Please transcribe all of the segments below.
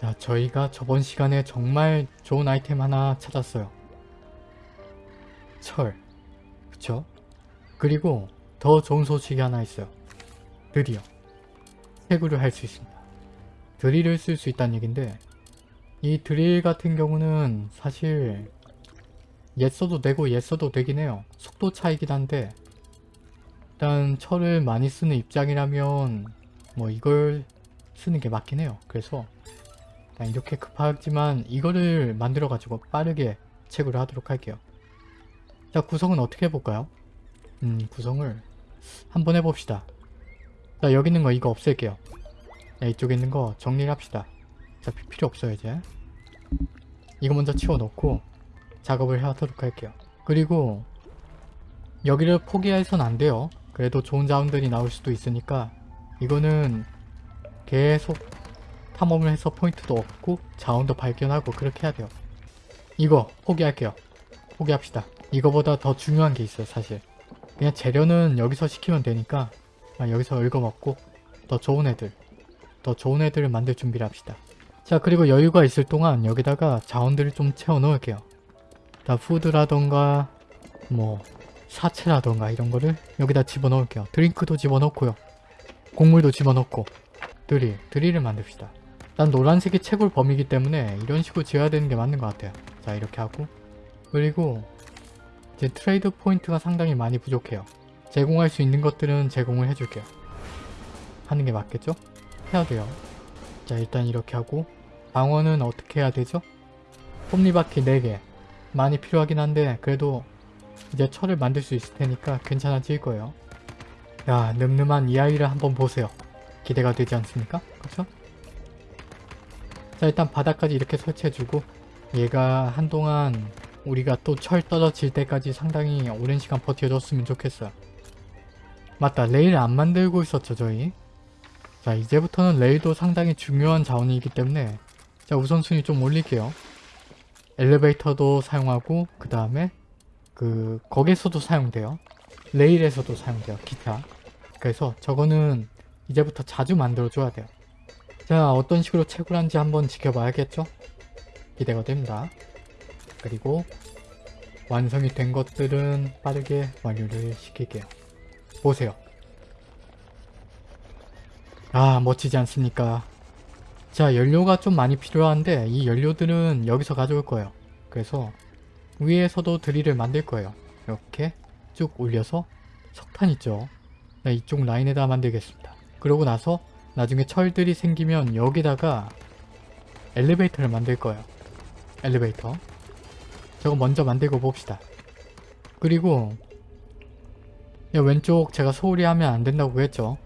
자, 저희가 저번 시간에 정말 좋은 아이템 하나 찾았어요. 철. 그쵸? 그리고 더 좋은 소식이 하나 있어요. 드디어 해구를 할 수 있습니다. 드릴을 쓸 수 있다는 얘긴데 이 드릴 같은 경우는 사실 옛 써도 되고 옛 써도 되긴 해요. 속도 차이긴 한데 일단 철을 많이 쓰는 입장이라면 뭐 이걸 쓰는 게 맞긴 해요. 그래서 일단 이렇게 급하지만 이거를 만들어 가지고 빠르게 채굴을 하도록 할게요. 자 구성은 어떻게 해볼까요? 음 구성을 한번 해봅시다. 자 여기 있는 거 이거 없앨게요. 자, 이쪽에 있는 거 정리를 합시다. 어차피 필요 없어요 이제. 이거 먼저 치워놓고 작업을 하도록 할게요. 그리고 여기를 포기해선 안 돼요. 그래도 좋은 자원들이 나올 수도 있으니까 이거는 계속 탐험을 해서 포인트도 얻고 자원도 발견하고 그렇게 해야 돼요. 이거 포기할게요. 포기합시다. 이거보다 더 중요한 게 있어요 사실. 그냥 재료는 여기서 시키면 되니까 아, 여기서 읽어먹고 더 좋은 애들 더 좋은 애들을 만들 준비를 합시다. 자 그리고 여유가 있을 동안 여기다가 자원들을 좀 채워 넣을게요. 다 food라던가 뭐 사체라던가 이런 거를 여기다 집어넣을게요. drink도 집어넣고요. 곡물도 집어넣고 드릴, 드릴을 만듭시다. 난 노란색이 채굴 범위이기 때문에 이런 식으로 지어야 되는 게 맞는 것 같아요. 자 이렇게 하고 그리고 이제 trade 포인트가 상당히 많이 부족해요. 제공할 수 있는 것들은 제공을 해줄게요. 하는 게 맞겠죠? 해야 돼요. 자 일단 이렇게 하고 방어는 어떻게 해야 되죠? 톱니바퀴 4개 많이 필요하긴 한데 그래도 이제 철을 만들 수 있을 테니까 괜찮아질 거예요. 야 늠름한 이 아이를 한번 보세요. 기대가 되지 않습니까? 그렇죠? 자 일단 바닥까지 이렇게 설치해주고 얘가 한동안 우리가 또 철 떨어질 때까지 상당히 오랜 시간 버텨줬으면 좋겠어요. 맞다 레일 안 만들고 있었죠 저희. 자 이제부터는 레일도 상당히 중요한 자원이기 때문에 자 우선순위 좀 올릴게요. 엘리베이터도 사용하고 그 다음에 그 거기서도 사용돼요. 레일에서도 사용돼요. 기타. 그래서 저거는 이제부터 자주 만들어줘야 돼요. 자 어떤 식으로 채굴한지 한번 지켜봐야겠죠? 기대가 됩니다. 그리고 완성이 된 것들은 빠르게 완료를 시킬게요. 보세요. 아 멋지지 않습니까? 자 연료가 좀 많이 필요한데 이 연료들은 여기서 가져올 거예요. 그래서 위에서도 드릴을 만들 거예요. 이렇게 쭉 올려서 석탄 있죠? 네, 이쪽 라인에다 만들겠습니다. 그러고 나서 나중에 철들이 생기면 여기다가 엘리베이터를 만들 거예요. 엘리베이터. 저거 먼저 만들고 봅시다. 그리고 야, 왼쪽 제가 소홀히 하면 안 된다고 했죠.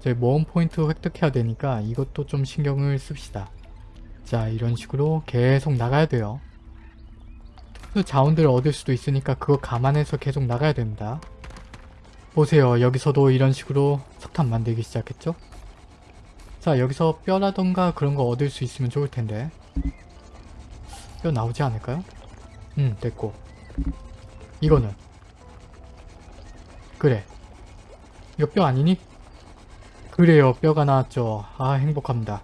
저희 모험 포인트 획득해야 되니까 이것도 좀 신경을 씁시다. 자 이런 식으로 계속 나가야 돼요. 자원들을 얻을 수도 있으니까 그거 감안해서 계속 나가야 됩니다. 보세요. 여기서도 이런 식으로 석탄 만들기 시작했죠? 자 여기서 뼈라던가 그런 거 얻을 수 있으면 좋을 텐데. 뼈 나오지 않을까요? 음 됐고. 이거는. 그래. 이거 뼈 아니니? 그래요 뼈가 나왔죠. 아 행복합니다.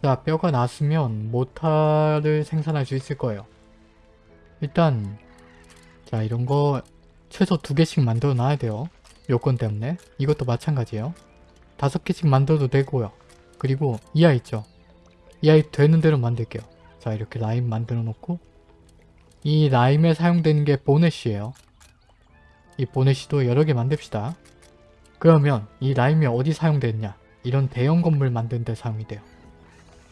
자 뼈가 나왔으면 모타를 생산할 수 있을 거예요. 일단 자 이런 거 최소 두 개씩 만들어 놔야 돼요. 요건 때문에. 이것도 마찬가지예요. 다섯 개씩 만들어도 되고요 그리고 이 아이 있죠? 이 아이 되는 대로 만들게요. 자 이렇게 라임 만들어 놓고 이 라임에 사용되는 게 보넷이에요. 이 보넷이도 여러 개 만듭시다. 그러면 이 라임이 어디 사용되느냐? 이런 대형 건물 만드는 데 사용이 돼요.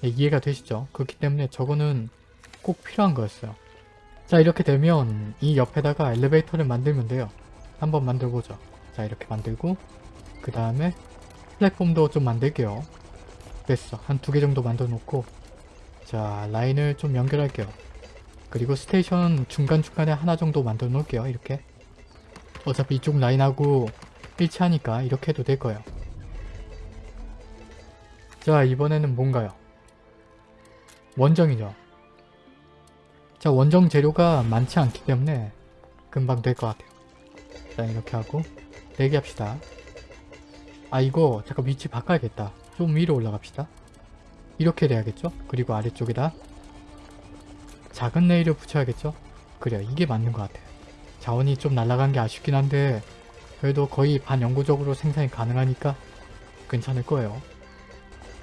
네, 이해가 되시죠? 그렇기 때문에 저거는 꼭 필요한 거였어요. 자 이렇게 되면 이 옆에다가 엘리베이터를 만들면 돼요. 한번 만들어보죠. 자 이렇게 만들고 그 다음에 플랫폼도 좀 만들게요 됐어. 한 두 개 정도 만들어 놓고 자 라인을 좀 연결할게요. 그리고 station 중간중간에 하나 정도 만들어 놓을게요 이렇게. 어차피 이쪽 라인하고 일치하니까 이렇게 해도 될 거예요. 자 이번에는 뭔가요? 원정이죠. 자 원정 재료가 많지 않기 때문에 금방 될 것 같아요. 자 이렇게 하고 대기합시다. 아 이거 잠깐 위치 바꿔야겠다 좀 위로 올라갑시다 이렇게 돼야겠죠? 그리고 아래쪽에다 작은 레일을 붙여야겠죠? 그래요. 이게 맞는 것 같아요. 자원이 좀 날아간 게 아쉽긴 한데 그래도 거의 반영구적으로 생산이 가능하니까 괜찮을 거예요.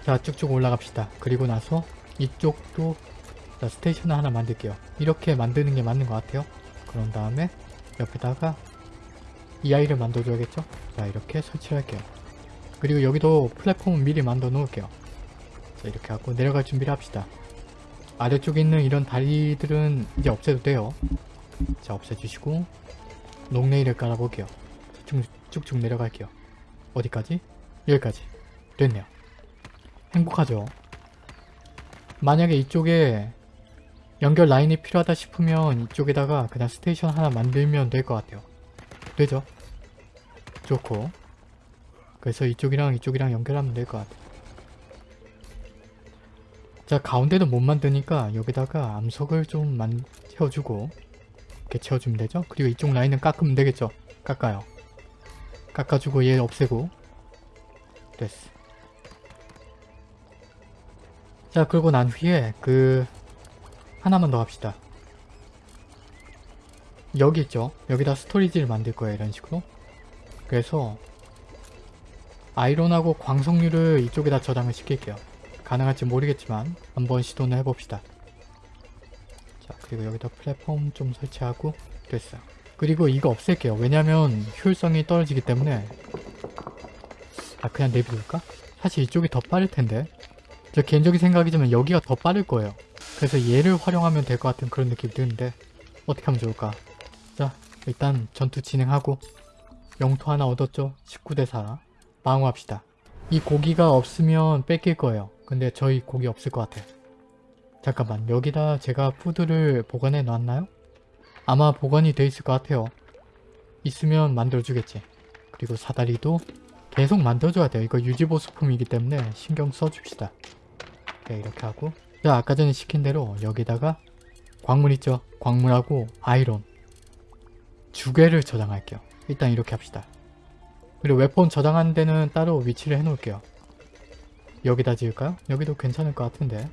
자 쭉쭉 올라갑시다. 그리고 나서 이쪽도 자, 스테이션을 하나 만들게요. 이렇게 만드는 게 맞는 것 같아요. 그런 다음에 옆에다가 이 아이를 만들어줘야겠죠? 자 이렇게 설치를 할게요. 그리고 여기도 플랫폼을 미리 만들어 놓을게요. 자 이렇게 하고 내려갈 준비를 합시다. 아래쪽에 있는 이런 다리들은 이제 없애도 돼요. 자 없애주시고 롱레일을 깔아볼게요. 쭉, 쭉쭉 내려갈게요. 어디까지? 여기까지. 됐네요. 행복하죠? 만약에 이쪽에 연결 라인이 필요하다 싶으면 이쪽에다가 그냥 스테이션 하나 만들면 될 것 같아요. 되죠? 좋고 그래서 이쪽이랑 이쪽이랑 연결하면 될 것 같아요. 자 가운데도 못 만드니까 여기다가 암석을 좀 만, 채워주고 이렇게 채워주면 되죠? 그리고 이쪽 라인은 깎으면 되겠죠? 깎아요. 깎아주고 얘 없애고 됐어. 자 그러고 난 후에 그 하나만 더 합시다. 여기 있죠? 여기다 스토리지를 만들 거예요. 이런 식으로. 그래서 아이론하고 광석류를 이쪽에다 저장을 시킬게요. 가능할지 모르겠지만 한번 시도는 해봅시다. 자 그리고 여기다 플랫폼 좀 설치하고 됐어요. 그리고 이거 없앨게요. 왜냐면 효율성이 떨어지기 때문에 아 그냥 내비둘까? 사실 이쪽이 더 빠를 텐데 저 개인적인 생각이지만 여기가 더 빠를 거예요. 그래서 얘를 활용하면 될 것 같은 그런 느낌이 드는데 어떻게 하면 좋을까? 자 일단 전투 진행하고 영토 하나 얻었죠? 19대 4 방어합시다. 이 고기가 없으면 뺏길 거예요. 근데 저희 고기 없을 것 같아요. 잠깐만 여기다 제가 푸드를 보관해 놨나요? 아마 보관이 돼 있을 것 같아요. 있으면 만들어주겠지. 그리고 사다리도 계속 만들어줘야 돼요. 이거 유지보수품이기 때문에 신경 써줍시다. 네, 이렇게 하고 자 아까 전에 시킨 대로 여기다가 광물 있죠? 광물하고 아이론 두 개를 저장할게요. 일단 이렇게 합시다. 그리고 웨폰 저장하는 데는 따로 위치를 해놓을게요. 여기다 지을까요? 여기도 괜찮을 것 같은데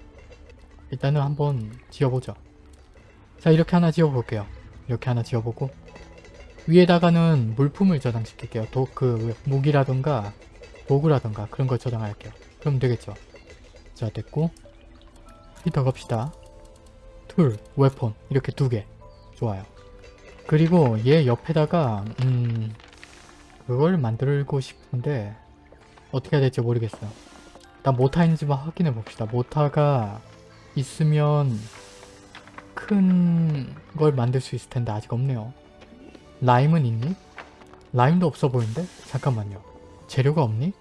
일단은 한번 지어보죠. 자 이렇게 하나 지어볼게요. 이렇게 하나 지어보고 위에다가는 물품을 저장시킬게요. 도, 그 무기라던가 도구라던가 그런 걸 저장할게요. 그럼 되겠죠. 자 됐고 히터 갑시다. 툴, 웨폰 이렇게 두 개. 좋아요. 그리고 얘 옆에다가 음 그걸 만들고 싶은데 어떻게 해야 될지 모르겠어요. 일단 mortar 있는지만 확인해 봅시다. mortar가 있으면 큰 걸 만들 수 있을 텐데 아직 없네요. lime은 있니? lime도 없어 보이는데? 잠깐만요. 재료가 없니?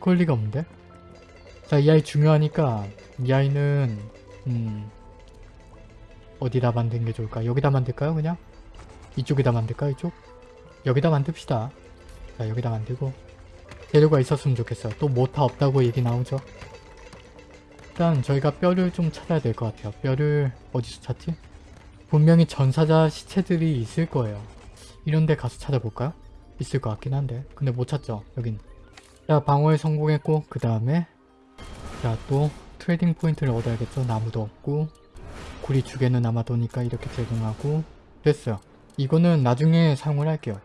그럴 리가 없는데? 자, 이 아이 중요하니까 이 아이는 음 어디다 만드는 게 좋을까? 여기다 만들까요? 그냥? 이쪽에다 만들까? 이쪽? 여기다 만듭시다. 자, 여기다 만들고 재료가 있었으면 좋겠어요. 또 mortar 없다고 얘기 나오죠? 일단 저희가 뼈를 좀 찾아야 될 것 같아요. 뼈를 어디서 찾지? 분명히 전사자 시체들이 있을 거예요. 이런 데 가서 찾아볼까요? 있을 것 같긴 한데 근데 못 찾죠 여긴 자 방어에 성공했고 그 다음에 자 또 trading 포인트를 얻어야겠죠 나무도 없고 구리 주개는 아마도니까 이렇게 제공하고 됐어요 이거는 나중에 사용을 할게요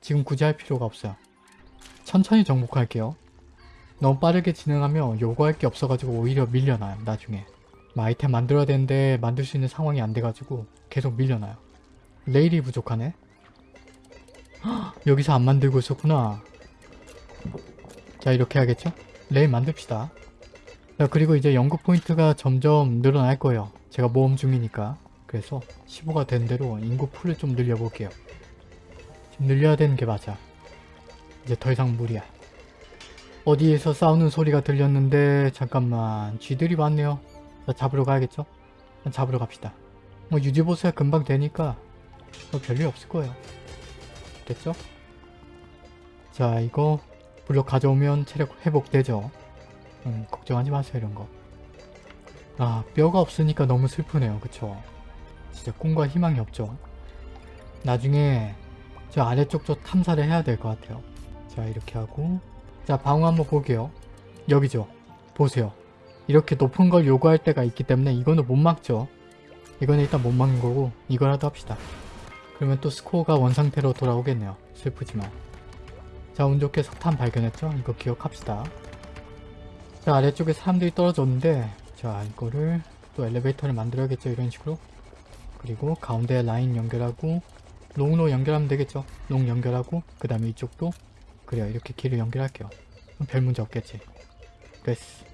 지금 굳이 할 필요가 없어요. 천천히 정복할게요. 너무 빠르게 진행하면 요구할 게 없어가지고 오히려 밀려나요 나중에. 뭐 아이템 만들어야 되는데 만들 수 있는 상황이 안 돼가지고 계속 밀려나요. 레일이 부족하네. 헉, 여기서 안 만들고 있었구나. 자 이렇게 하겠죠? 레일 만듭시다. 자 그리고 이제 연구 포인트가 점점 늘어날 거예요. 제가 모험 중이니까. 그래서 15가 되는 대로 인구 풀을 좀 늘려볼게요. 좀 늘려야 되는 게 맞아. 이제 더 이상 무리야. 어디에서 싸우는 소리가 들렸는데 잠깐만. 쥐들이 많네요. 자 잡으러 가야겠죠? 잡으러 갑시다. 뭐 유지보수야 금방 되니까 뭐 별일 없을 거예요. 됐죠? 자 이거 블록 가져오면 체력 회복되죠? 음, 걱정하지 마세요 이런 거. 아 뼈가 없으니까 너무 슬프네요. 그쵸? 진짜 꿈과 희망이 없죠? 나중에 저 아래쪽 저 탐사를 해야 될 것 같아요 자 이렇게 하고 자 방어 한번 볼게요 여기죠? 보세요 이렇게 높은 걸 요구할 때가 있기 때문에 이거는 못 막죠. 이거는 일단 못 막는 거고 이거라도 합시다. 그러면 또 스코어가 원상태로 돌아오겠네요. 슬프지만. 자, 운 좋게 석탄 발견했죠? 이거 기억합시다. 자, 아래쪽에 사람들이 떨어졌는데 자, 이거를 또 엘리베이터를 만들어야겠죠? 이런 식으로. 그리고 가운데 라인 연결하고 long으로 연결하면 되겠죠? long 연결하고 그 다음에 이쪽도 그래요. 이렇게 길을 연결할게요. 별 문제 없겠지. 됐어.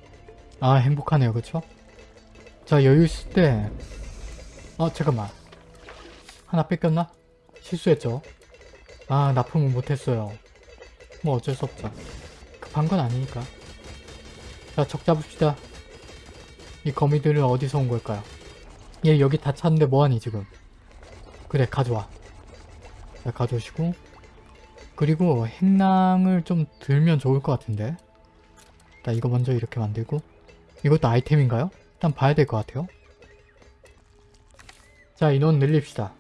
아, 행복하네요. 그쵸? 자, 여유 있을 때 아, 잠깐만. 하나 뺏겼나? 실수했죠? 아, 납품은 못했어요. 뭐 어쩔 수 없죠. 급한 건 아니니까. 자, 적 잡읍시다. 이 거미들은 어디서 온 걸까요? 얘 여기 다 찼는데 뭐하니 지금? 그래, 가져와. 자, 가져오시고 그리고 행랑을 좀 들면 좋을 것 같은데 자, 이거 먼저 이렇게 만들고 이것도 아이템인가요? 일단 봐야 될 것 같아요. 자, 인원 늘립시다.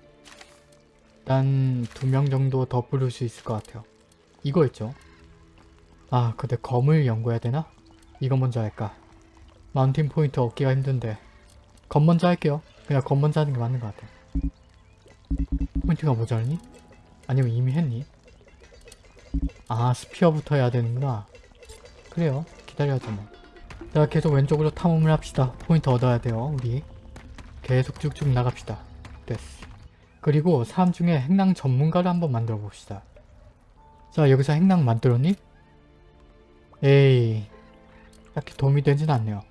일단 두 명 정도 더 부를 수 있을 것 같아요. 이거 있죠? 아, 근데 검을 연구해야 되나? 이거 먼저 할까? 마운틴 포인트 얻기가 힘든데 검 먼저 할게요. 그냥 검 먼저 하는 게 맞는 것 같아. 포인트가 모자르니? 아니면 이미 했니? 아, spear부터 해야 되는구나. 그래요. 기다려야죠 뭐. 자, 계속 왼쪽으로 탐험을 합시다. 포인트 얻어야 돼요, 우리. 계속 쭉쭉 나갑시다. 됐어. 그리고 사람 중에 행랑 전문가를 한번 만들어 봅시다. 자, 여기서 행랑 만들었니? 에이, 딱히 도움이 되진 않네요.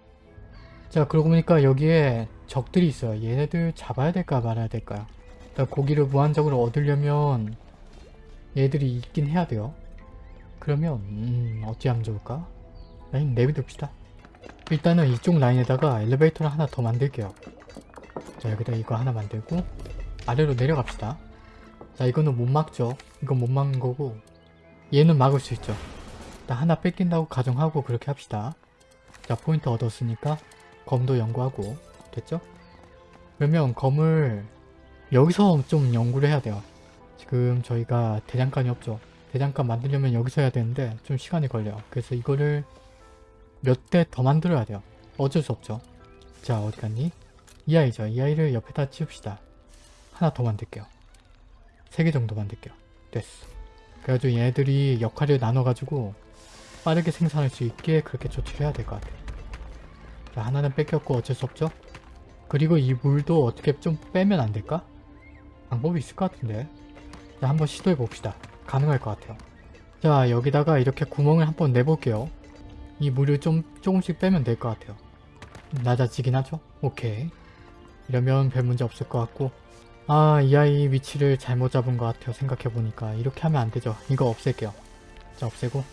자, 그러고 보니까 여기에 적들이 있어요. 얘네들 잡아야 될까 말아야 될까요? 일단 고기를 무한적으로 얻으려면 얘들이 있긴 해야 돼요. 그러면 음, 어찌 하면 좋을까? 라인 내비둡시다. 일단은 이쪽 라인에다가 엘리베이터를 하나 더 만들게요. 자 여기다 이거 하나 만들고 아래로 내려갑시다. 자 이거는 못 막죠. 이건 못 막는 거고 얘는 막을 수 있죠. 일단 하나 뺏긴다고 가정하고 그렇게 합시다. 자 포인트 얻었으니까 검도 연구하고 됐죠? 그러면 검을 여기서 좀 연구를 해야 돼요. 지금 저희가 대장간이 없죠. 대장간 만들려면 여기서 해야 되는데 좀 시간이 걸려요. 그래서 이거를 몇 대 더 만들어야 돼요. 어쩔 수 없죠. 자 어디 갔니? 이 아이죠. 이 아이를 옆에다 치웁시다. 하나 더 만들게요. 세 개 정도 만들게요. 됐어. 그래가지고 얘네들이 역할을 나눠가지고 빠르게 생산할 수 있게 그렇게 조치를 해야 될 것 같아요. 자 하나는 뺏겼고 어쩔 수 없죠. 그리고 이 물도 어떻게 좀 빼면 안 될까? 방법이 있을 것 같은데. 자 한번 시도해 봅시다. 가능할 것 같아요. 자 여기다가 이렇게 구멍을 한번 내볼게요. 이 물을 좀 조금씩 빼면 될 것 같아요. 낮아지긴 하죠? 오케이. 이러면 별 문제 없을 것 같고 아 이 아이 위치를 잘못 잡은 것 같아요. 생각해보니까 이렇게 하면 안 되죠. 이거 없앨게요. 자 없애고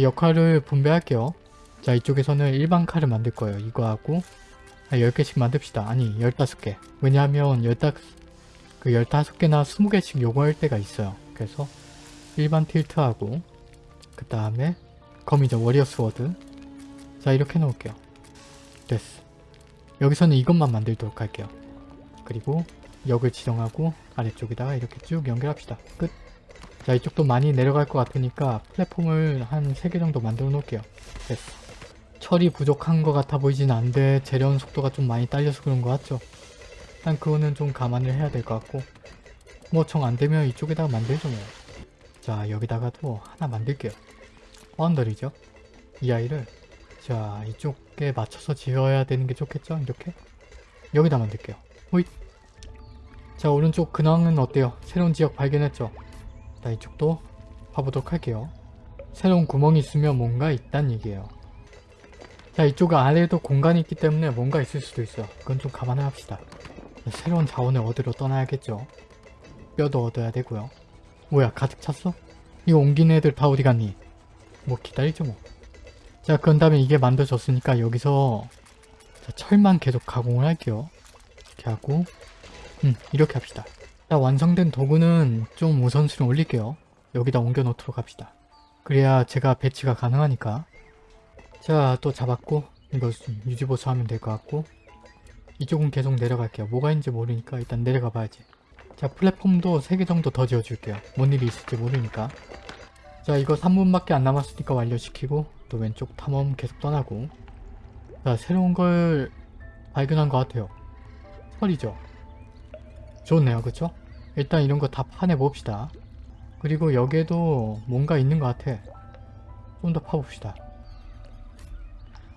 역할을 분배할게요. 자 이쪽에서는 일반 칼을 만들 거예요. 이거 하고 10개씩 만듭시다. 아니 15개. 왜냐하면 15, 그 15개나 20개씩 요구할 때가 있어요. 그래서 일반 킬트하고 그 다음에 검이죠. warrior sword 자 이렇게 놓을게요. 됐어. 여기서는 이것만 만들도록 할게요. 그리고 역을 지정하고 아래쪽에다가 이렇게 쭉 연결합시다. 끝. 자 이쪽도 많이 내려갈 것 같으니까 플랫폼을 한 3개 정도 만들어 놓을게요. 됐어. 철이 부족한 것 같아 보이진 않는데 재련 속도가 좀 많이 딸려서 그런 것 같죠? 일단 그거는 좀 감안을 해야 될 것 같고 뭐 정 안되면 이쪽에다가 만들죠 뭐. 자 여기다가도 하나 만들게요. 언더리죠? 이 아이를 자 이쪽에 맞춰서 지어야 되는 게 좋겠죠? 이렇게 여기다 만들게요. 호잇 자 오른쪽 근황은 어때요? 새로운 지역 발견했죠? 자 이쪽도 봐보도록 할게요. 새로운 구멍이 있으면 뭔가 있단 얘기예요. 자 이쪽 아래에도 공간이 있기 때문에 뭔가 있을 수도 있어요. 그건 좀 감안해 합시다. 새로운 자원을 얻으러 떠나야겠죠. 뼈도 얻어야 되고요. 뭐야 가득 찼어? 이거 옮긴 애들 다 어디 갔니? 뭐 기다리죠 뭐. 자 그런 다음에 이게 만들어졌으니까 여기서 자, 철만 계속 가공을 할게요. 이렇게 하고 음 이렇게 합시다. 자 완성된 도구는 좀 우선순위 올릴게요. 여기다 옮겨 놓도록 합시다. 그래야 제가 배치가 가능하니까. 자 또 잡았고 이거 유지보수 하면 될 것 같고 이쪽은 계속 내려갈게요. 뭐가 있는지 모르니까 일단 내려가 봐야지. 자 플랫폼도 3개 정도 더 지어줄게요. 뭔 일이 있을지 모르니까. 자 이거 3분밖에 안 남았으니까 완료시키고 또 왼쪽 탐험 계속 떠나고 자 새로운 걸 발견한 것 같아요. 철이죠. 좋네요 그쵸? 일단 이런 거 다 파내 봅시다. 그리고 여기에도 뭔가 있는 것 같아. 좀 더 파봅시다.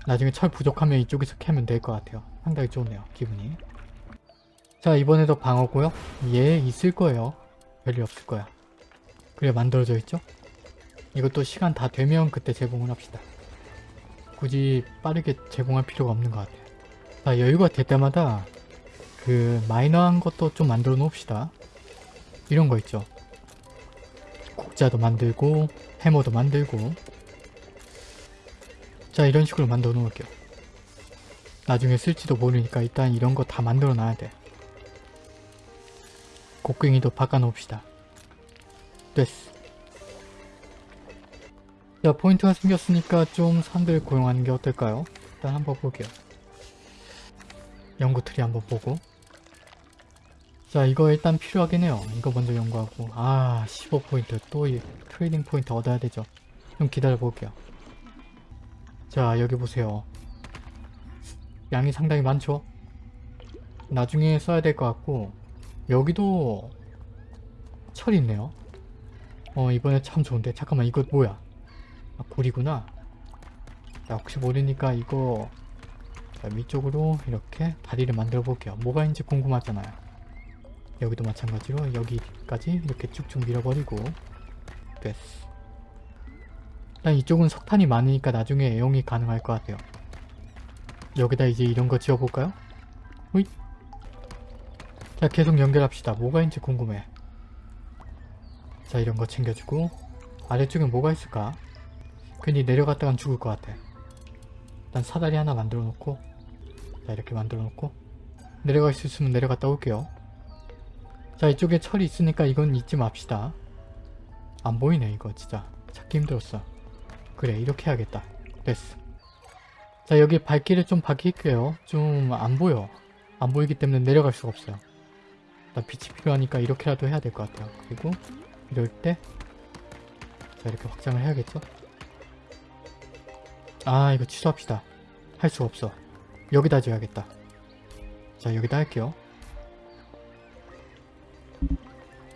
나중에 철 부족하면 이쪽에서 캐면 될 것 같아요. 상당히 좋네요. 기분이. 자 이번에도 방어고요. 얘 있을 거예요. 별일 없을 거야. 그래 만들어져 있죠? 이것도 시간 다 되면 그때 제공을 합시다. 굳이 빠르게 제공할 필요가 없는 것 같아요. 자 여유가 될 때마다 그 마이너한 것도 좀 만들어 놓읍시다. 이런 거 있죠. 국자도 만들고 해머도 만들고 자 이런 식으로 만들어 놓을게요. 나중에 쓸지도 모르니까 일단 이런 거 다 만들어 놔야 돼. 곡괭이도 바꿔 놓읍시다. 됐어. 자 포인트가 생겼으니까 좀 사람들을 고용하는 게 어떨까요? 일단 한번 볼게요. 연구 트리 한번 보고 자 이거 일단 필요하긴 해요. 이거 먼저 연구하고 아 15포인트 또 이 trading 포인트 얻어야 되죠. 좀 기다려 볼게요. 자 여기 보세요. 양이 상당히 많죠? 나중에 써야 될 것 같고 여기도 철이 있네요. 어 이번에 참 좋은데 잠깐만 이거 뭐야? 아 굴이구나. 자 혹시 모르니까 이거 자, 위쪽으로 이렇게 다리를 만들어 볼게요. 뭐가 있는지 궁금하잖아요. 여기도 마찬가지로 여기까지 이렇게 쭉쭉 밀어버리고 됐어. 일단 이쪽은 석탄이 많으니까 나중에 애용이 가능할 것 같아요. 여기다 이제 이런 거 지어볼까요? 호잇. 자 계속 연결합시다. 뭐가 있는지 궁금해. 자 이런 거 챙겨주고 아래쪽에 뭐가 있을까? 괜히 내려갔다간 죽을 것 같아. 일단 사다리 하나 만들어 놓고 자 이렇게 만들어 놓고 내려갈 수 있으면 내려갔다 올게요. 자 이쪽에 철이 있으니까 이건 잊지 맙시다. 안 보이네 이거 진짜 찾기 힘들었어. 그래 이렇게 해야겠다. 됐어. 자 여기 발길을 좀 바뀔게요. 좀 안 보여. 안 보이기 때문에 내려갈 수가 없어요. 나 빛이 필요하니까 이렇게라도 해야 될 것 같아요. 그리고 이럴 때 자 이렇게 확장을 해야겠죠? 아 이거 취소합시다. 할 수가 없어. 여기다 지어야겠다. 자 여기다 할게요.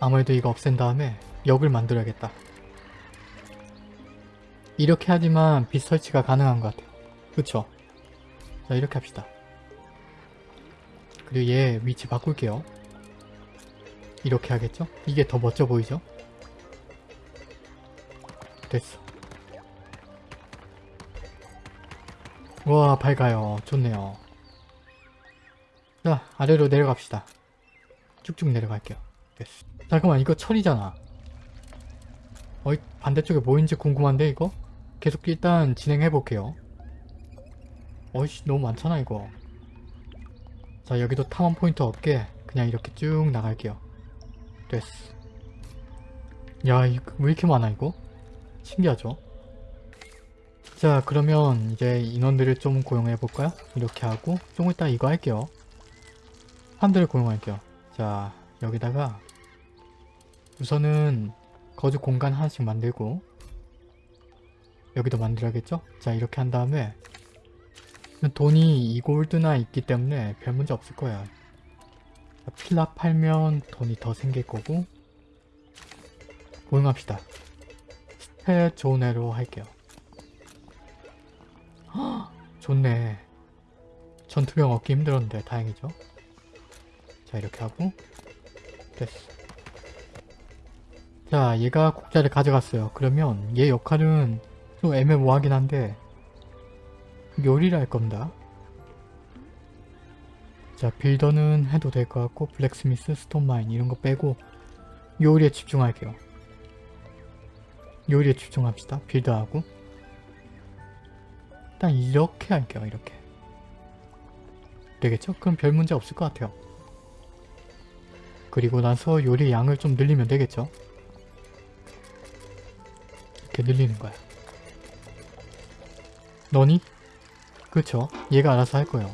아무래도 이거 없앤 다음에 역을 만들어야겠다. 이렇게 하지만 빛 설치가 가능한 것 같아요. 그쵸? 자 이렇게 합시다. 그리고 얘 위치 바꿀게요. 이렇게 하겠죠? 이게 더 멋져 보이죠? 됐어. 와 밝아요. 좋네요. 자 아래로 내려갑시다. 쭉쭉 내려갈게요. 됐어. 잠깐만 이거 철이잖아. 어이 반대쪽에 뭐인지 궁금한데 이거? 계속 일단 진행해볼게요. 어이씨 너무 많잖아 이거. 자 여기도 탐험 포인트 없게 그냥 이렇게 쭉 나갈게요. 됐어. 야 이거 왜 이렇게 많아 이거? 신기하죠? 자 그러면 이제 인원들을 좀 고용해 볼까요? 이렇게 하고 좀 이따 이거 할게요. 사람들을 고용할게요. 자 여기다가 우선은 거주 공간 하나씩 만들고 여기도 만들어야겠죠? 자 이렇게 한 다음에 돈이 2골드나 있기 때문에 별 문제 없을. 자, 필라 팔면 돈이 더 생길 거고 고용합시다. 스탯 좋은 애로 할게요. 헉, 좋네. 전투병 얻기 힘들었는데 다행이죠. 자 이렇게 하고 됐어. 자 얘가 국자를 가져갔어요. 그러면 얘 역할은 좀 애매모호하긴 한데 요리를 할 겁니다. 자 빌더는 해도 될 것 같고 블랙스미스, 스톤마인 이런 거 빼고 요리에 집중할게요. 요리에 집중합시다. 빌더하고 일단 이렇게 할게요. 이렇게 되겠죠? 그럼 별 문제 없을 것 같아요. 그리고 나서 요리 양을 좀 늘리면 되겠죠? 이렇게 늘리는 거야. 너니? 그쵸? 얘가 알아서 할 거예요.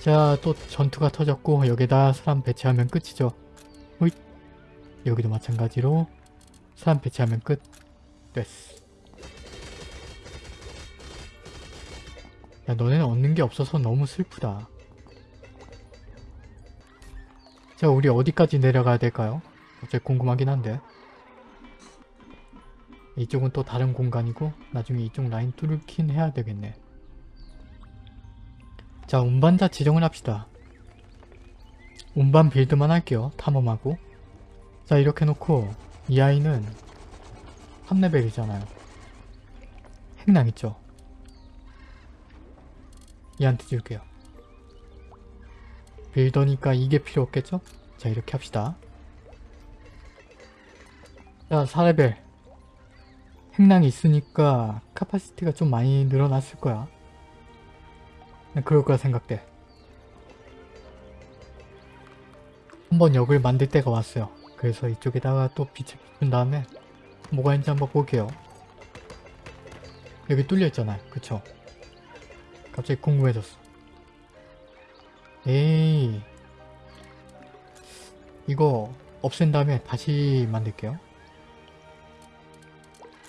자, 또 전투가 터졌고 여기다 사람 배치하면 끝이죠. 호잇. 여기도 마찬가지로 사람 배치하면 끝. 됐어. 야 너네는 얻는 게 없어서 너무 슬프다. 자 우리 어디까지 내려가야 될까요? 갑자기 궁금하긴 한데 이쪽은 또 다른 공간이고 나중에 이쪽 라인 뚫긴 해야 되겠네. 자 운반자 지정을 합시다. 운반 build만 할게요. 탐험하고 자 이렇게 놓고 이 아이는 3레벨이잖아요. 행랑 있죠? 얘한테 줄게요. builder니까 이게 필요 없겠죠? 자 이렇게 합시다. 자 4레벨 행랑이 있으니까 capacity가 좀 많이 늘어났을 거야. 난 그럴 거라 생각돼. 한번 역을 만들 때가 왔어요. 그래서 이쪽에다가 또 빛을 비춘 다음에 뭐가 있는지 한번 볼게요. 여기 뚫려 있잖아요. 그쵸? 갑자기 궁금해졌어. 에이 이거 없앤 다음에 다시 만들게요.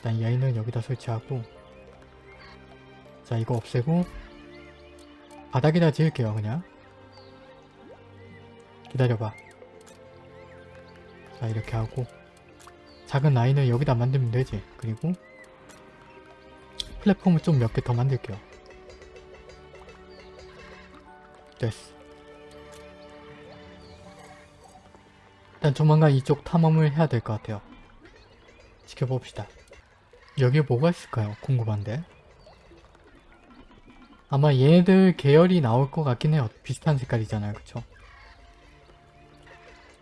일단 이 아이는 여기다 설치하고 자 이거 없애고 바닥에다 지을게요 그냥. 기다려봐. 자 이렇게 하고 작은 라인을 여기다 만들면 되지. 그리고 플랫폼을 좀 몇 개 더 만들게요. 됐어. 일단 조만간 이쪽 탐험을 해야 될 것 같아요. 지켜봅시다 여기에 뭐가 있을까요? 궁금한데 아마 얘네들 계열이 나올 것 같긴 해요 비슷한 색깔이잖아요 그쵸?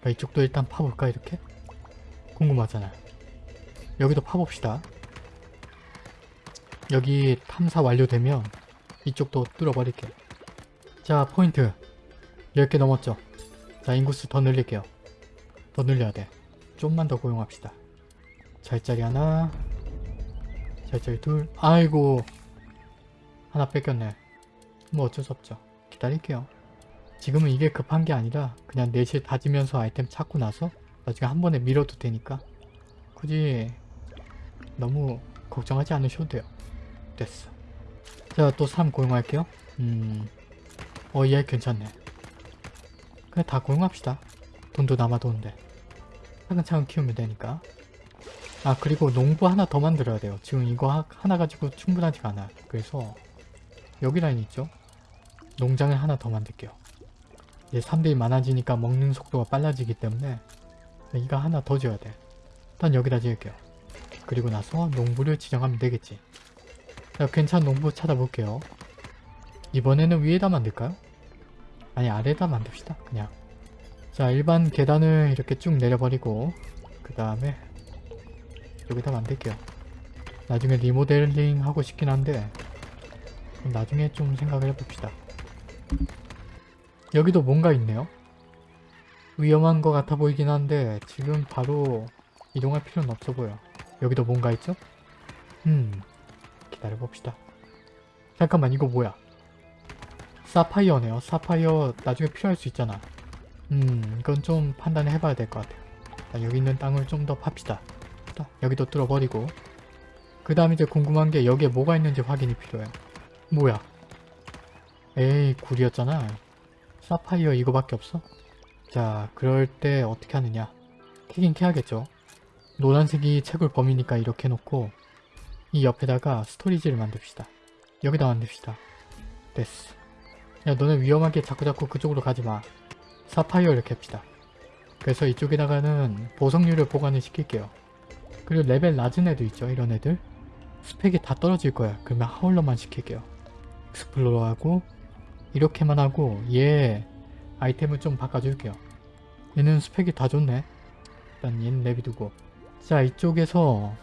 자, 이쪽도 일단 파볼까 이렇게? 궁금하잖아요. 여기도 파봅시다. 여기 탐사 완료되면 이쪽도 뚫어버릴게요. 자 포인트 10개 넘었죠? 자 인구수 더 늘릴게요. 더 늘려야 돼. 좀만 더 고용합시다. 잘자리 하나 잘자리 둘 아이고 하나 뺏겼네. 뭐 어쩔 수 없죠. 기다릴게요. 지금은 이게 급한 게 아니라 그냥 내실 다지면서 아이템 찾고 나서 나중에 한 번에 밀어도 되니까 굳이 너무 걱정하지 않으셔도 돼요. 됐어. 자, 또 3 고용할게요. 음... 어, 얘 괜찮네. 그냥 다 고용합시다. 돈도 남아도는데. 차근차근 키우면 되니까. 아, 그리고 농부 하나 더 만들어야 돼요. 지금 이거 하, 하나 가지고 충분하지가 않아. 그래서 여기 라인 있죠? 농장을 하나 더 만들게요. 이제 사람들이 많아지니까 먹는 속도가 빨라지기 때문에 이거 하나 더 지어야 돼. 일단 여기다 지을게요. 그리고 나서 농부를 지정하면 되겠지. 자, 괜찮은 농부 찾아볼게요. 이번에는 위에다 만들까요? 아니 아래다 만듭시다. 그냥. 자 일반 계단을 이렇게 쭉 내려버리고 그 다음에 여기다 만들게요. 나중에 리모델링 하고 싶긴 한데 나중에 좀 생각을 해봅시다. 여기도 뭔가 있네요. 위험한 것 같아 보이긴 한데 지금 바로 이동할 필요는 없어 보여. 여기도 뭔가 있죠? 음 기다려봅시다. 잠깐만 이거 뭐야? 사파이어네요. 사파이어 나중에 필요할 수 있잖아. 음 이건 좀 판단을 해봐야 될 것 같아요. 자, 여기 있는 땅을 좀 더 팝시다. 자, 여기도 뚫어버리고. 그 다음 이제 궁금한 게 여기에 뭐가 있는지 확인이 필요해요. 뭐야? 에이 굴이었잖아. 사파이어 이거밖에 없어? 자 그럴 때 어떻게 하느냐? 캐긴 캐야겠죠. 노란색이 채굴 범위니까 이렇게 놓고 이 옆에다가 storage를 만듭시다. 여기다 만듭시다. 됐어. 야 너네 위험하게 자꾸자꾸 그쪽으로 가지마. 사파이어 이렇게 합시다. 그래서 이쪽에다가는 보석류를 보관을 시킬게요 그리고 레벨 낮은 애도 있죠 이런 애들 스펙이 다 떨어질 거야 그러면 hauler만 시킬게요 익스플로러하고 이렇게만 하고 얘 아이템을 좀 바꿔줄게요. 얘는 스펙이 다 좋네. 일단 얘는 내비두고 자 이쪽에서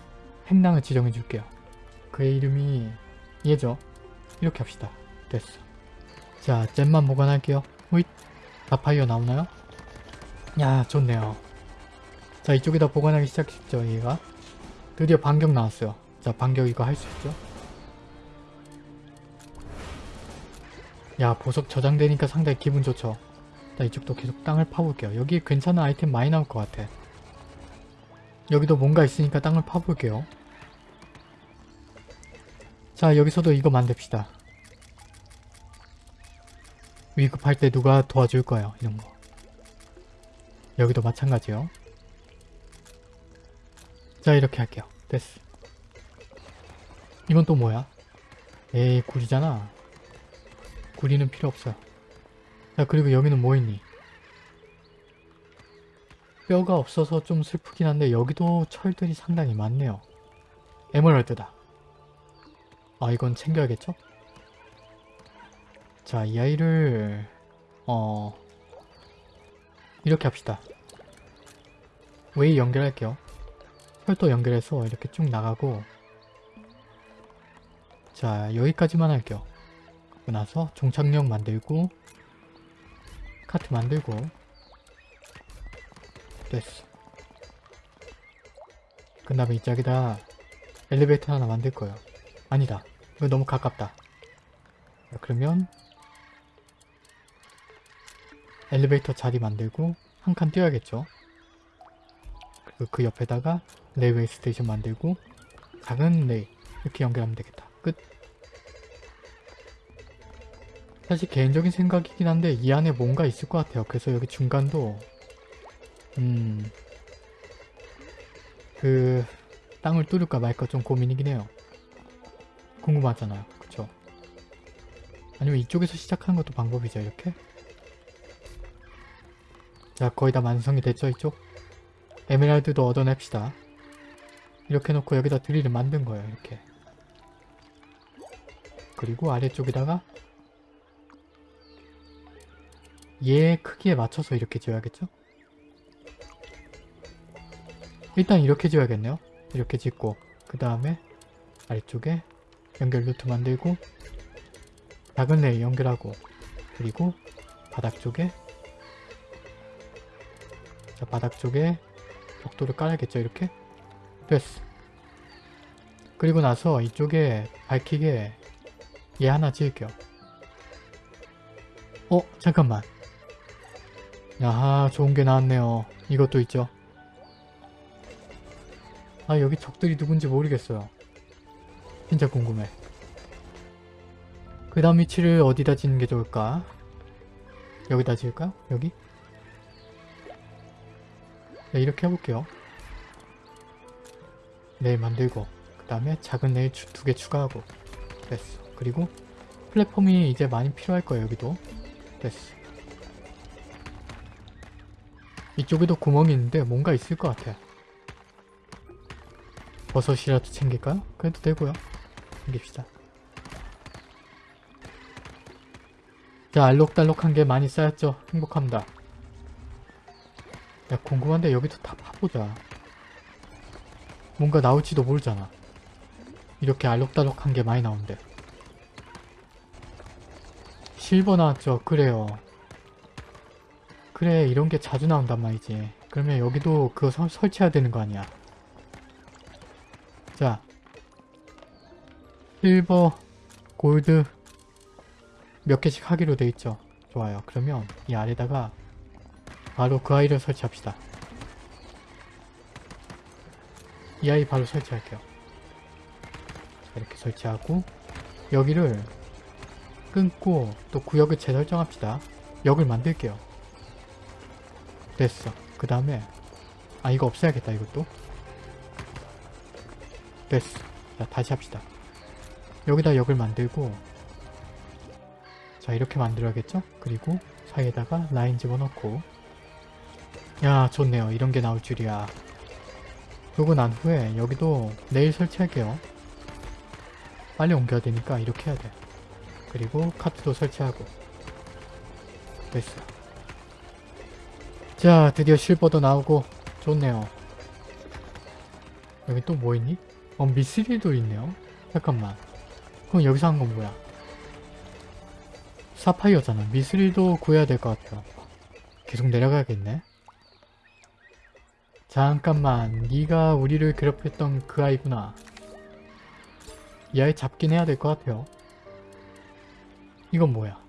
행랑을 지정해줄게요. 그의 이름이 얘죠. 이렇게 합시다. 됐어. 자 잼만 보관할게요. 호잇 다파이어 나오나요? 야 좋네요. 자 이쪽에다 보관하기 시작했죠 얘가. 드디어 반격 나왔어요. 자 반격 이거 할 수 있죠? 야 보석 저장되니까 상당히 기분 좋죠. 자 이쪽도 계속 땅을 파볼게요. 여기 괜찮은 아이템 많이 나올 것 같아. 여기도 뭔가 있으니까 땅을 파볼게요. 자 여기서도 이거 만듭시다. 위급할 때 누가 도와줄 거예요. 이런 거. 여기도 마찬가지요. 자 이렇게 할게요. 됐어. 이건 또 뭐야? 에이 구리잖아. 구리는 필요 없어요. 자 그리고 여기는 뭐 있니? 뼈가 없어서 좀 슬프긴 한데 여기도 철들이 상당히 많네요. 에메랄드다. 아 이건 챙겨야겠죠? 자 이 아이를 어 이렇게 합시다. 레일 연결할게요. 철도 연결해서 이렇게 쭉 나가고 자 여기까지만 할게요. 그리고 나서 종착역 만들고 카트 만들고 됐어. 그 다음에 이쪽에다 엘리베이터 하나 만들 거예요. 아니다. 이거 너무 가깝다. 자, 그러면 엘리베이터 자리 만들고 한 칸 띄어야겠죠. 그리고 그 옆에다가 railway station 만들고 작은 레일 이렇게 연결하면 되겠다. 끝. 사실 개인적인 생각이긴 한데 이 안에 뭔가 있을 것 같아요. 그래서 여기 중간도 음... 그... 땅을 뚫을까 말까 좀 고민이긴 해요. 궁금하잖아요. 그쵸? 아니면 이쪽에서 시작하는 것도 방법이죠. 이렇게? 자 거의 다 완성이 됐죠 이쪽? 에메랄드도 얻어냅시다. 이렇게 놓고 여기다 드릴을 만든 거예요. 이렇게. 그리고 아래쪽에다가 얘 크기에 맞춰서 이렇게 지어야겠죠? 일단 이렇게 지어야겠네요. 이렇게 짓고 그 다음에 아래쪽에 연결 루트 만들고 작은 레이 연결하고 그리고 바닥 쪽에 자 바닥 쪽에 벽돌을 깔아야겠죠 이렇게 됐어. 그리고 나서 이쪽에 밝히게 얘 하나 지을게요. 어 잠깐만. 야하 좋은 게 나왔네요. 이것도 있죠? 아 여기 적들이 누군지 모르겠어요. 진짜 궁금해. 그 다음 위치를 어디다 짓는 게 좋을까? 여기다 지을까요? 여기? 네, 이렇게 해볼게요. 네일 만들고 그 다음에 작은 네일 두 개 추가하고 됐어. 그리고 플랫폼이 이제 많이 필요할 거예요. 여기도 됐어. 이쪽에도 구멍이 있는데 뭔가 있을 것 같아요. 버섯이라도 챙길까요? 그래도 되고요. 챙깁시다. 자 알록달록한 게 많이 쌓였죠? 행복합니다. 야 궁금한데 여기도 다 파보자. 뭔가 나올지도 모르잖아. 이렇게 알록달록한 게 많이 나온대. 실버 나왔죠? 그래요. 그래 이런 게 자주 나온단 말이지. 그러면 여기도 그거 설, 설치해야 되는 거 아니야. 자 실버, 골드 몇 개씩 하기로 돼 있죠. 좋아요. 그러면 이 아래다가 바로 그 아이를 설치합시다. 이 아이 바로 설치할게요. 자, 이렇게 설치하고 여기를 끊고 또 구역을 재설정합시다. 역을 만들게요. 됐어. 그 다음에 아 이거 없애야겠다 이것도. 됐어. 자 다시 합시다. 여기다 역을 만들고 자 이렇게 만들어야겠죠? 그리고 사이에다가 라인 집어넣고 야 좋네요 이런 게 나올 줄이야 그러고 난 후에 여기도 내일 설치할게요. 빨리 옮겨야 되니까 이렇게 해야 돼. 그리고 카트도 설치하고. 됐어. 자 드디어 실버도 나오고. 좋네요. 여기 또 뭐 있니? 어 미스릴도 있네요. 잠깐만. 그럼 여기서 한 건 뭐야? 사파이어잖아. 미스릴도 구해야 될 것 같아요. 계속 내려가야겠네 잠깐만 네가 우리를 괴롭혔던 그 아이구나. 이 아이 잡긴 해야 될 것 같아요. 이건 뭐야?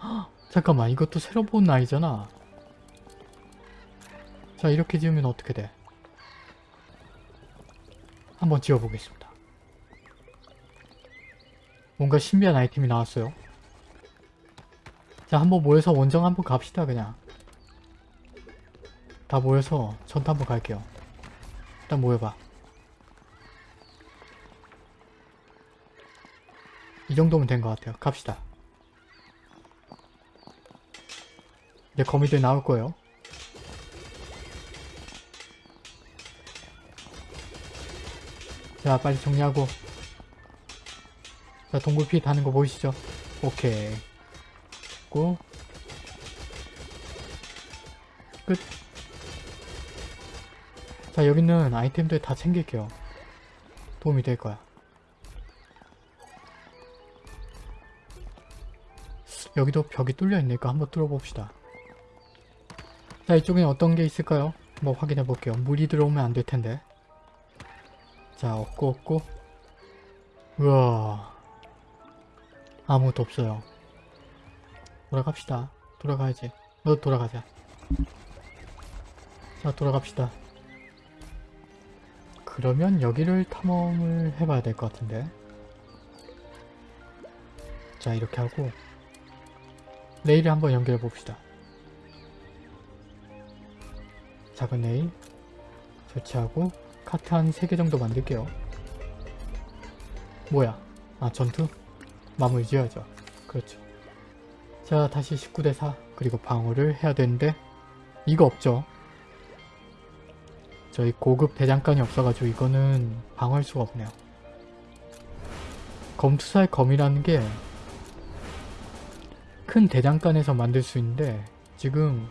헉, 잠깐만 이것도 새로 본 아이잖아. 자 이렇게 지으면 어떻게 돼? 한번 지어보겠습니다. 뭔가 신비한 아이템이 나왔어요. 자 한번 모여서 원정 한번 갑시다 그냥 다 모여서 전투 한번 갈게요. 일단 모여봐. 이 정도면 된 것 같아요. 갑시다. 이제 거미들 나올 거예요. 자 빨리 정리하고. 자 동굴피 다는 거 보이시죠? 오케이. 고. 끝. 자 여기는 아이템들 다 챙길게요. 도움이 될 거야. 여기도 벽이 뚫려 있으니까 한번 뚫어봅시다. 자 이쪽엔 어떤 게 있을까요? 한번 확인해 볼게요. 물이 들어오면 안 될 텐데. 자 없고 없고. 우와. 아무것도 없어요. 돌아갑시다. 돌아가야지. 너 돌아가자. 자 돌아갑시다. 그러면 여기를 탐험을 해봐야 될 것 같은데. 자 이렇게 하고 레일을 한번 연결해 봅시다. 작은 레일 설치하고 카트 한 3개 정도 만들게요. 뭐야? 아 전투? 마무리 지어야죠. 그렇죠. 자 다시 19대 4 그리고 방어를 해야 되는데 이거 없죠 저희 고급 대장간이 없어가지고 이거는 방어할 수가 없네요 검투사의 검이라는 게 큰 대장간에서 만들 수 있는데 지금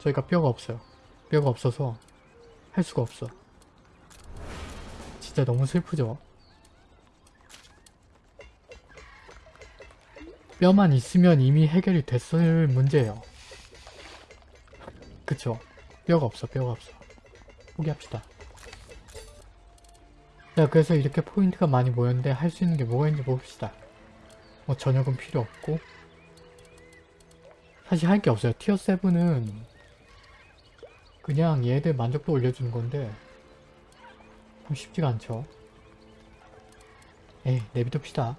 저희가 뼈가 없어요 뼈가 없어서 할 수가 없어 진짜 너무 슬프죠 뼈만 있으면 이미 해결이 됐을 문제예요. 그쵸? 뼈가 없어, 뼈가 없어. 포기합시다. 자, 그래서 이렇게 포인트가 많이 모였는데 할 수 있는 게 뭐가 있는지 봅시다. 뭐 저녁은 필요 없고 사실 할 게 없어요. 티어 7은 그냥 얘들 만족도 올려주는 건데 참 쉽지가 않죠. 에이, 내비둡시다.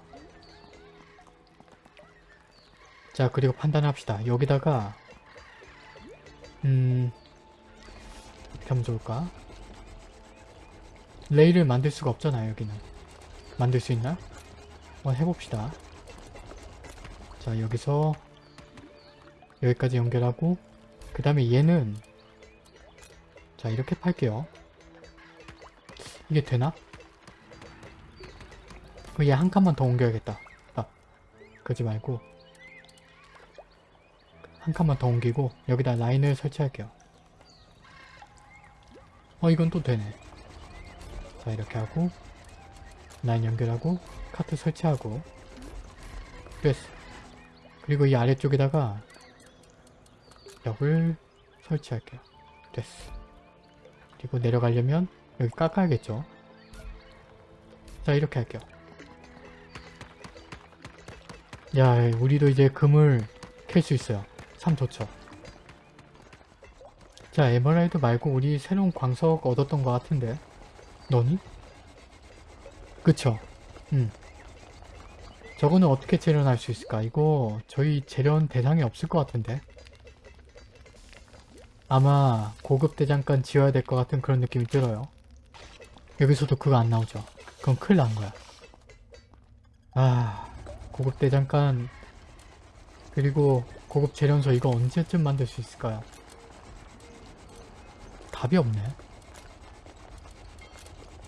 자 그리고 판단합시다. 여기다가 음 어떻게 하면 좋을까? 레일을 만들 수가 없잖아요 여기는 만들 수 있나? 한번 해봅시다. 자 여기서 여기까지 연결하고 그 다음에 얘는 자 이렇게 팔게요. 이게 되나? 그 얘 한 칸만 더 옮겨야겠다. 아 그러지 말고 한 칸만 더 옮기고 여기다 라인을 설치할게요. 어 이건 또 되네. 자 이렇게 하고 라인 연결하고 카트 설치하고 됐어. 그리고 이 아래쪽에다가 벽을 설치할게요. 됐어. 그리고 내려가려면 여기 깎아야겠죠. 자 이렇게 할게요. 야 우리도 이제 금을 캘 수 있어요. 참 좋죠. 자 에메랄드 말고 우리 새로운 광석 얻었던 것 같은데 너니? 그쵸? 응. 저거는 어떻게 재련할 수 있을까? 이거 저희 재련 대상이 없을 것 같은데 아마 고급 대장간 지어야 될 것 같은 그런 느낌이 들어요. 여기서도 그거 안 나오죠. 그건 큰일 난 거야. 아 고급 대장간 그리고 고급 재련소 이거 언제쯤 만들 수 있을까요? 답이 없네.